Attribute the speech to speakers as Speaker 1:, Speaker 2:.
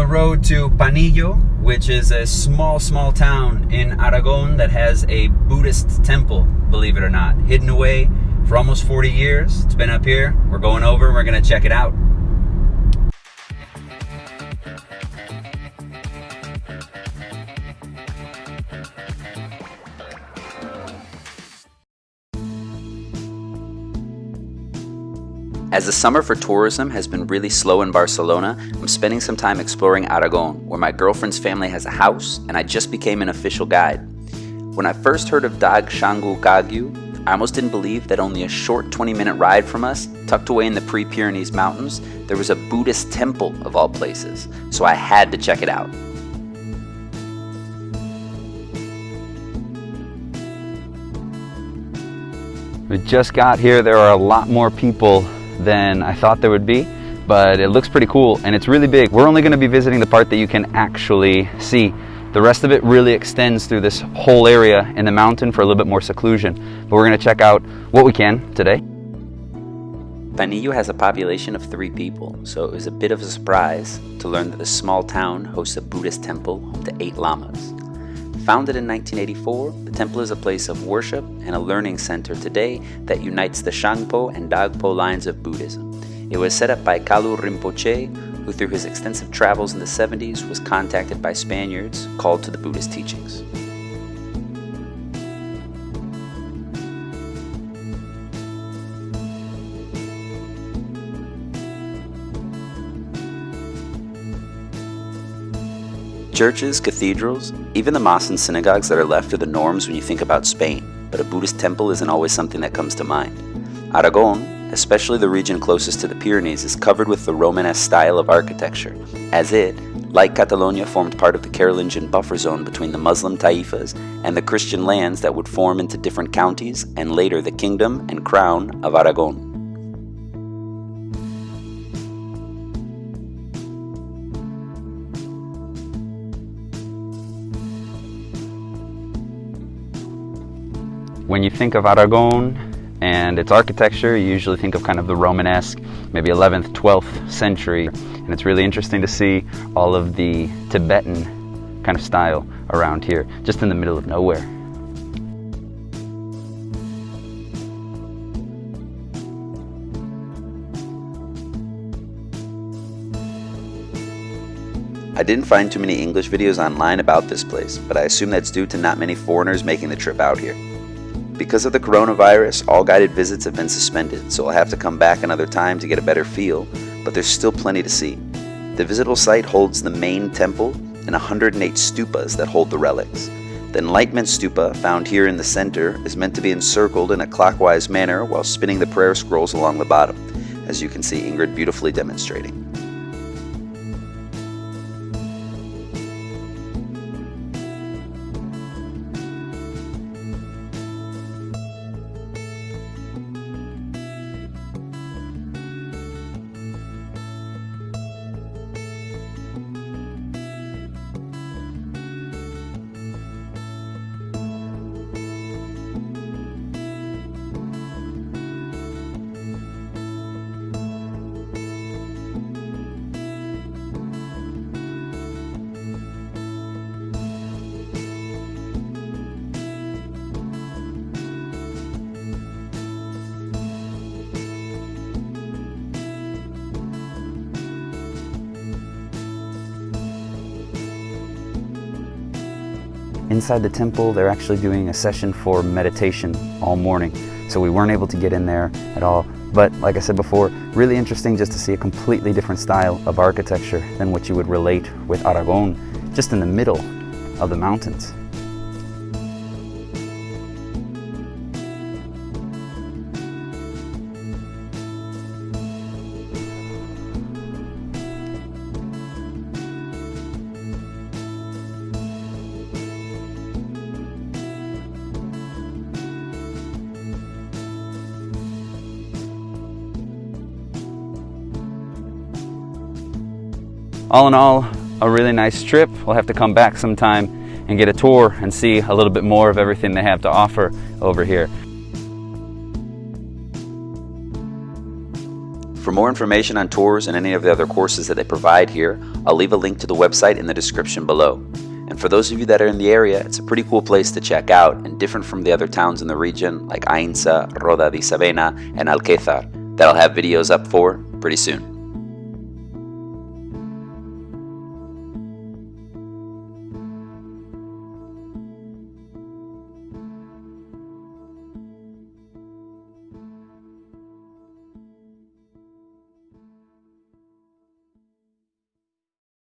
Speaker 1: the road to Panillo, which is a small, small town in Aragon that has a Buddhist temple, believe it or not, hidden away for almost 40 years. It's been up here. We're going over, and we're gonna check it out. As the summer for tourism has been really slow in Barcelona, I'm spending some time exploring Aragon, where my girlfriend's family has a house, and I just became an official guide. When I first heard of Dag Shang Kagyu, I almost didn't believe that only a short 20 minute ride from us, tucked away in the Pre Pyrenees Mountains, there was a Buddhist temple of all places, so I had to check it out. We just got here, there are a lot more people than I thought there would be, but it looks pretty cool and it's really big. We're only gonna be visiting the part that you can actually see. The rest of it really extends through this whole area in the mountain for a little bit more seclusion. But we're gonna check out what we can today. Panillo has a population of three people, so it was a bit of a surprise to learn that the small town hosts a Buddhist temple home to eight lamas. Founded in 1984, the temple is a place of worship and a learning center today that unites the Shangpa and Dagpo lines of Buddhism. It was set up by Kalu Rinpoche, who through his extensive travels in the 70s was contacted by Spaniards called to the Buddhist teachings. Churches, cathedrals, even the mosques and synagogues that are left are the norms when you think about Spain, but a Buddhist temple isn't always something that comes to mind. Aragon, especially the region closest to the Pyrenees, is covered with the Romanesque style of architecture, as it, like Catalonia, formed part of the Carolingian buffer zone between the Muslim taifas and the Christian lands that would form into different counties and later the kingdom and crown of Aragon. When you think of Aragon and its architecture, you usually think of kind of the Romanesque, maybe 11th, 12th century. And it's really interesting to see all of the Tibetan kind of style around here, just in the middle of nowhere. I didn't find too many English videos online about this place, but I assume that's due to not many foreigners making the trip out here. Because of the coronavirus, all guided visits have been suspended, so I'll have to come back another time to get a better feel, but there's still plenty to see. The visitable site holds the main temple and 108 stupas that hold the relics. The Enlightenment Stupa, found here in the center, is meant to be encircled in a clockwise manner while spinning the prayer scrolls along the bottom, as you can see Ingrid beautifully demonstrating. Inside the temple, they're actually doing a session for meditation all morning. So we weren't able to get in there at all. But like I said before, really interesting just to see a completely different style of architecture than what you would relate with Aragon, just in the middle of the mountains. All in all, a really nice trip. We'll have to come back sometime and get a tour and see a little bit more of everything they have to offer over here. For more information on tours and any of the other courses that they provide here, I'll leave a link to the website in the description below. And for those of you that are in the area, it's a pretty cool place to check out and different from the other towns in the region like Ainsa, Roda de Isábena, and Alquezar that I'll have videos up for pretty soon.